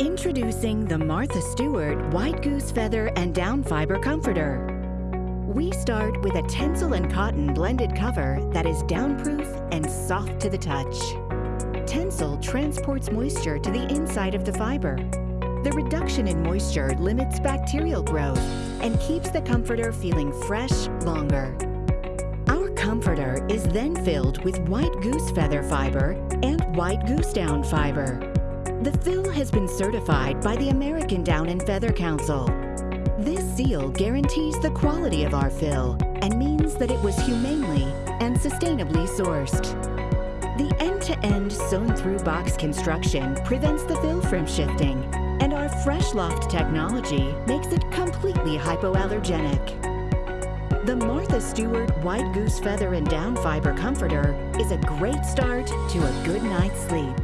Introducing the Martha Stewart White Goose Feather and Down Fiber Comforter. We start with a Tencel and cotton blended cover that is downproof and soft to the touch. Tencel transports moisture to the inside of the fiber. The reduction in moisture limits bacterial growth and keeps the comforter feeling fresh longer. Our comforter is then filled with white goose feather fiber and white goose down fiber. The fill has been certified by the American Down and Feather Council. This seal guarantees the quality of our fill and means that it was humanely and sustainably sourced. The end-to-end sewn-through box construction prevents the fill from shifting, and our Fresh Loft technology makes it completely hypoallergenic. The Martha Stewart White Goose Feather and Down Fiber Comforter is a great start to a good night's sleep.